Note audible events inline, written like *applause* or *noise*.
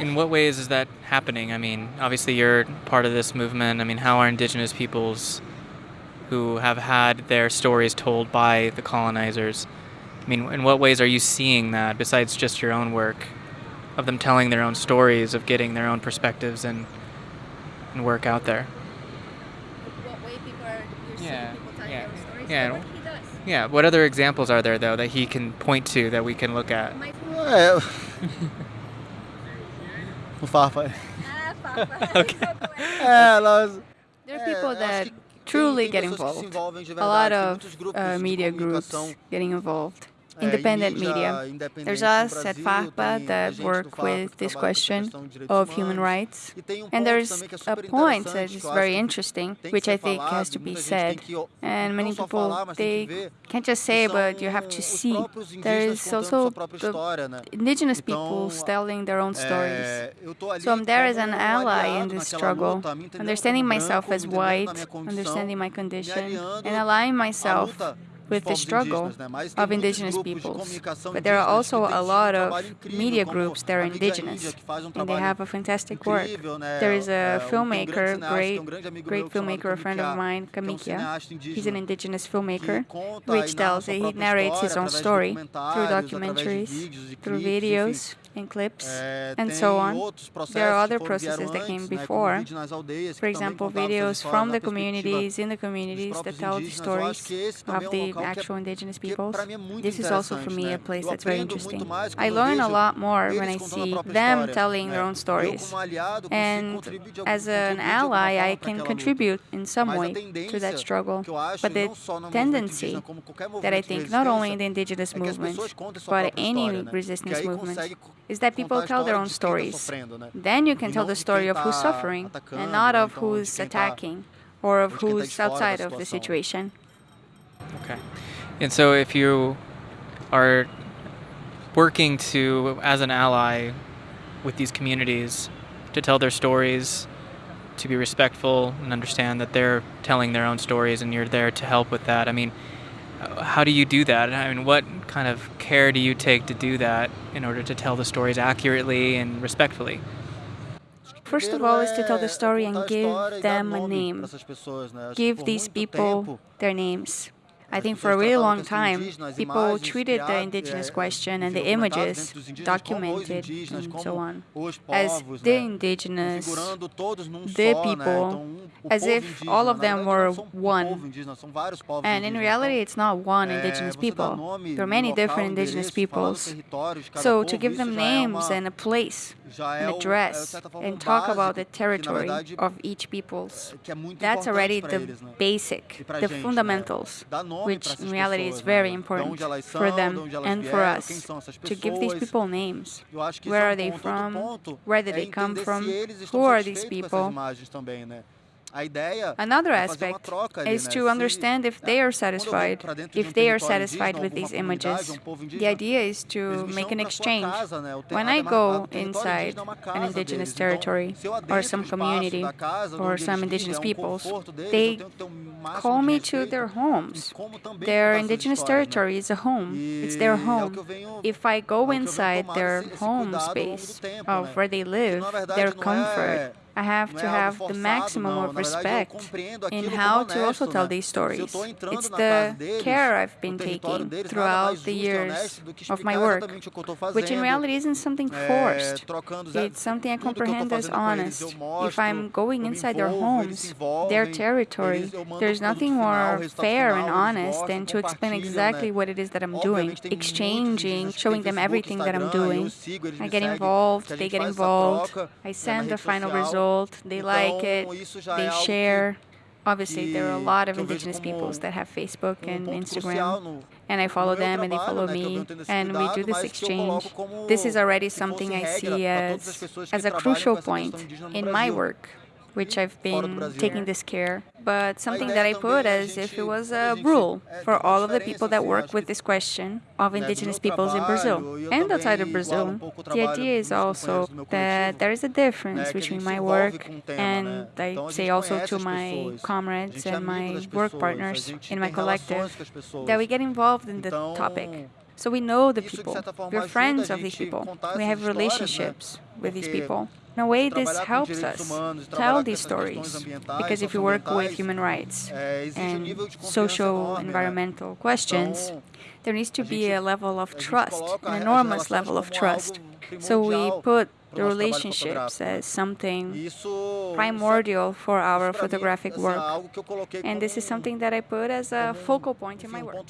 in what ways is that happening? I mean, obviously you're part of this movement. I mean, how are indigenous peoples who have had their stories told by the colonizers? I mean, in what ways are you seeing that besides just your own work of them telling their own stories, of getting their own perspectives and, and work out there? What way people are, yeah. yeah. Yeah. What yeah. What other examples are there, though, that he can point to that we can look at? Well, Mufafa. *laughs* okay. There are people that truly get involved. A lot of uh, media groups getting involved independent uh, media. There's us at FARPA that work with this question of human rights. And there's a point that is very interesting, which I think has to be said. And many people, they can't just say, but you have to see. There is also the indigenous peoples telling their own stories. So I'm there as an ally in this struggle, understanding myself as white, understanding my condition, and aligning myself with the struggle of indigenous peoples. But there are also a lot of media groups that are indigenous, and they have a fantastic work. There is a filmmaker, great, great filmmaker, a friend of mine, Kamikia. He's an indigenous filmmaker, which tells, he narrates his own story through documentaries, through videos, and clips, and so on. There are other processes that came before, for example, videos from the communities, in the communities that tell the stories of the actual indigenous peoples. This is also for me a place that's very interesting. I learn a lot more when I see them telling their own stories. And as an ally, I can contribute in some way to that struggle. But the tendency that I think not only in the indigenous movement, but any resistance movement, is that people tell their own stories. Then you can tell the story of who's suffering and not of who's attacking or of who's outside of the situation. Okay. And so if you are working to, as an ally with these communities, to tell their stories, to be respectful and understand that they're telling their own stories and you're there to help with that. I mean, how do you do that? I mean, what kind of care do you take to do that in order to tell the stories accurately and respectfully? First of all, is to tell the story and give them a name. Give these people their names. I think for a really long time, people treated the indigenous question and the images documented and so on as the indigenous, the people, as if all of them were one. And in reality, it's not one indigenous people. There are many different indigenous peoples. So to give them names and a place, an address, and talk about the territory of each peoples, that's already the basic, the fundamentals which in reality is very important for them and for us, to give these people names. Where are they from? Where did they come from? Who are these people? Another aspect is to understand if they are satisfied, if they are satisfied with these images. The idea is to make an exchange. When I go inside an indigenous territory or some community or some indigenous peoples, they call me to their homes. Their indigenous territory is a home, it's their home. If I go inside their home space of where they live, their comfort, I have to have the maximum of respect in how to also tell these stories. It's the care I've been taking throughout the years of my work, which in reality isn't something forced. It's something I comprehend as honest. If I'm going inside their homes, their territory, there's nothing more fair and honest than to explain exactly what it is that I'm doing, exchanging, showing them everything that I'm doing. I get involved, they get involved, I send the final result old, they like it, they share. Obviously, there are a lot of indigenous peoples that have Facebook and Instagram, and I follow them and they follow me, and we do this exchange. This is already something I see as, as a crucial point in my work which I've been taking this care. But something that I put as if it was a rule for all of the people that work with this question of indigenous peoples in Brazil and outside of Brazil. The idea is also that there is a difference between my work and I say also to my comrades and my work partners in my collective that we get involved in the topic. So we know the people. We're friends of these people. We have relationships with these people. In a way, this helps us tell these stories. Because if you work with human rights um and nível de confiança social, environmental questions, there needs to be a level of trust, an enormous level of trust. So we put the pro nosso trabalho relationships as something primordial for our photographic work. algo que eu coloquei And this is something that I put as a focal point in my um work.